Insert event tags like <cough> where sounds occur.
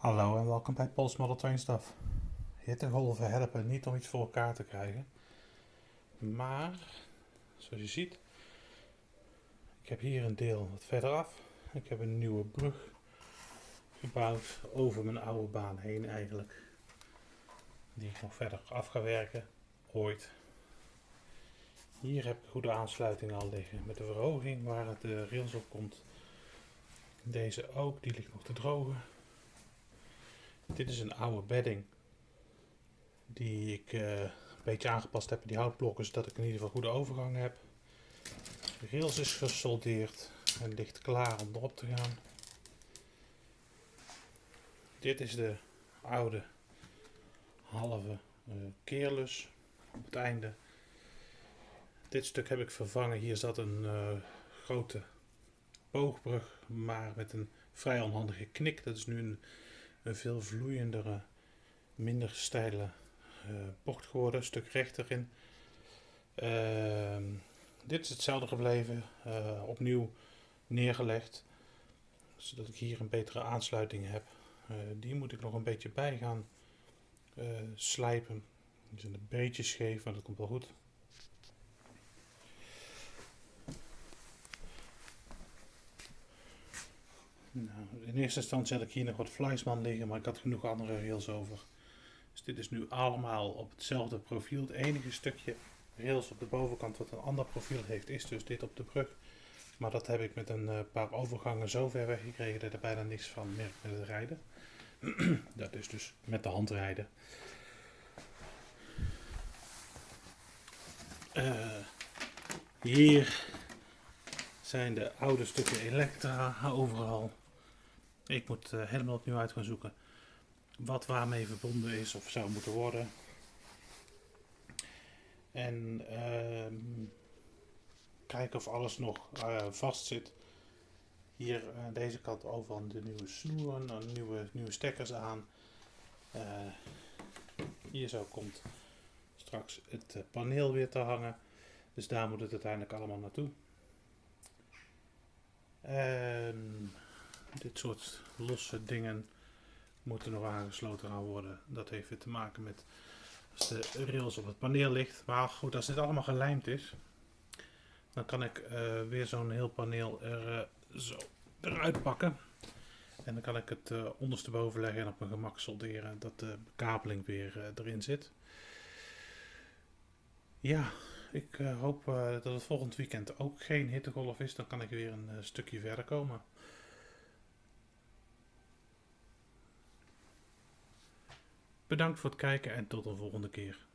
Hallo en welkom bij Pols Model Train Stuff. Hittegolven helpen niet om iets voor elkaar te krijgen. Maar, zoals je ziet, ik heb hier een deel wat verderaf. Ik heb een nieuwe brug gebouwd over mijn oude baan heen eigenlijk. Die ik nog verder af ga werken, ooit. Hier heb ik goede aansluiting al liggen met de verhoging waar het de rails op komt. Deze ook, die ligt nog te drogen. Dit is een oude bedding die ik uh, een beetje aangepast heb in die houtblokken zodat ik in ieder geval goede overgang heb. De rails is gesoldeerd en ligt klaar om erop te gaan. Dit is de oude halve uh, keerlus op het einde. Dit stuk heb ik vervangen. Hier zat een uh, grote boogbrug, maar met een vrij onhandige knik. Dat is nu een een veel vloeiendere, minder steile uh, bocht geworden, een stuk rechter in. Uh, dit is hetzelfde gebleven, uh, opnieuw neergelegd, zodat ik hier een betere aansluiting heb. Uh, die moet ik nog een beetje bij gaan slijpen. Die zijn een beetje scheef, maar dat komt wel goed. Nou, in eerste instantie had ik hier nog wat Fleischmann liggen, maar ik had genoeg andere rails over. Dus dit is nu allemaal op hetzelfde profiel. Het enige stukje rails op de bovenkant wat een ander profiel heeft, is dus dit op de brug. Maar dat heb ik met een uh, paar overgangen zo ver weggekregen dat er bijna niks van merkt met het rijden. <clears throat> dat is dus met de hand rijden. Uh, hier zijn de oude stukken elektra overal. Ik moet uh, helemaal opnieuw uit gaan zoeken wat waarmee verbonden is of zou moeten worden. En uh, kijken of alles nog uh, vast zit. Hier aan deze kant overal de nieuwe snoeren, nieuwe, nieuwe stekkers aan. Eh, hier zo komt straks het paneel weer te hangen. Dus daar moet het uiteindelijk allemaal naartoe. Um, dit soort losse dingen moeten nog aangesloten gaan worden. Dat heeft weer te maken met als de rails op het paneel ligt. Maar goed, als dit allemaal gelijmd is, dan kan ik uh, weer zo'n heel paneel er uh, zo eruit pakken. En dan kan ik het uh, ondersteboven leggen en op mijn gemak solderen dat de bekabeling weer erin zit. Ja, ik hoop dat het volgend weekend ook geen hittegolf is. Dan kan ik weer een stukje verder komen. Bedankt voor het kijken en tot de volgende keer.